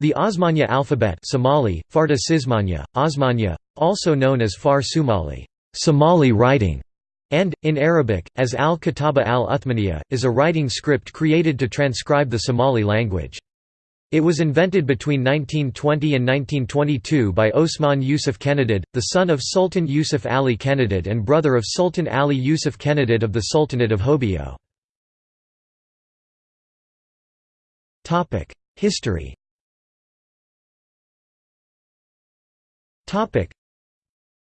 The Osmanya alphabet Somali, Sismanya, Osmanya, also known as Far Somali Somali writing", and, in Arabic, as al-Kitaba al-Uthmaniyya, is a writing script created to transcribe the Somali language. It was invented between 1920 and 1922 by Osman Yusuf Kenadid, the son of Sultan Yusuf Ali Kenadid and brother of Sultan Ali Yusuf Kenadid of the Sultanate of Hobyo. History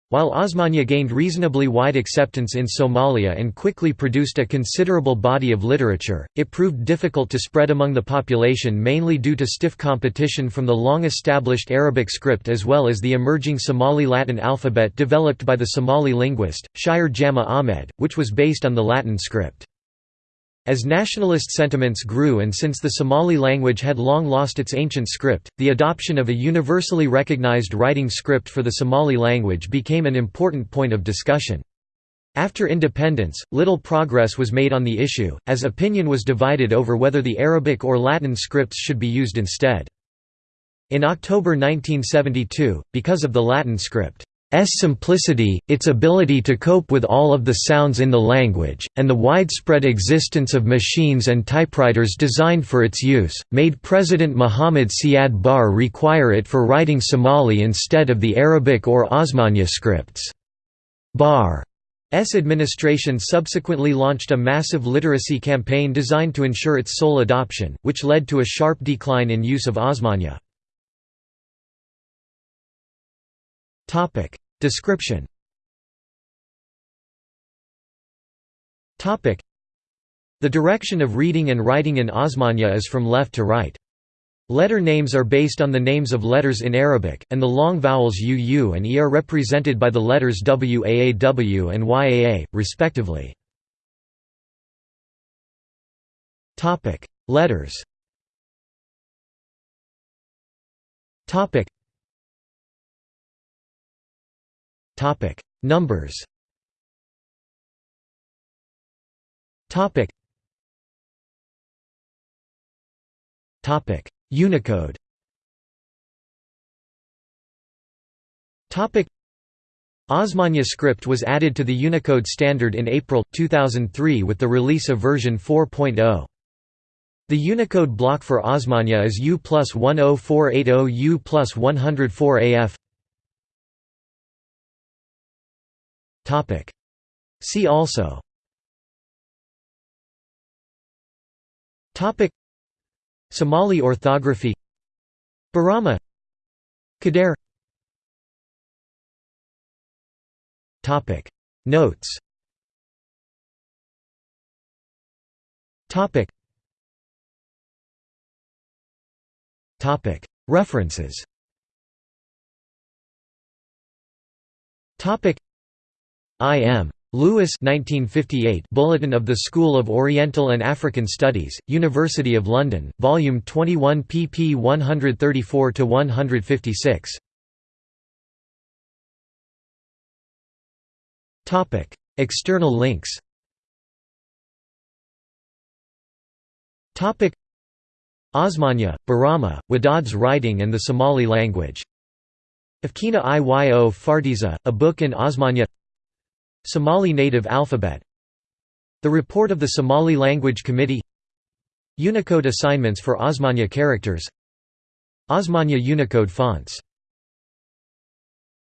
While Osmanya gained reasonably wide acceptance in Somalia and quickly produced a considerable body of literature, it proved difficult to spread among the population mainly due to stiff competition from the long-established Arabic script as well as the emerging Somali Latin alphabet developed by the Somali linguist, Shire Jama Ahmed, which was based on the Latin script. As nationalist sentiments grew and since the Somali language had long lost its ancient script, the adoption of a universally recognized writing script for the Somali language became an important point of discussion. After independence, little progress was made on the issue, as opinion was divided over whether the Arabic or Latin scripts should be used instead. In October 1972, because of the Latin script, simplicity, its ability to cope with all of the sounds in the language, and the widespread existence of machines and typewriters designed for its use, made President Muhammad Siad Barre require it for writing Somali instead of the Arabic or Osmanya scripts. Barre's administration subsequently launched a massive literacy campaign designed to ensure its sole adoption, which led to a sharp decline in use of Osmanya. Description Topic The direction of reading and writing in Osmanya is from left to right. Letter names are based on the names of letters in Arabic, and the long vowels UU and E are represented by the letters WAAW and YAA, respectively. Letters Topic Numbers. Topic. Topic. Unicode. Topic. Osmanya script was added to the Unicode standard in April 2003 with the release of version 4.0. The Unicode block for Osmanya is U plus 10480 U plus 104 See also. Topic. Somali orthography. Borama. Topic. Notes. Topic. Topic. References. Topic I. M. Lewis 1958 Bulletin of the School of Oriental and African Studies, University of London, Volume 21 pp 134–156 External links Osmanya, Borama, Wadaad's writing and the Somali language Afkeenna Iyo Fartiisa, a book in Osmanya Somali native alphabet. The report of the Somali Language Committee. Unicode assignments for Osmanya characters. Osmanya Unicode fonts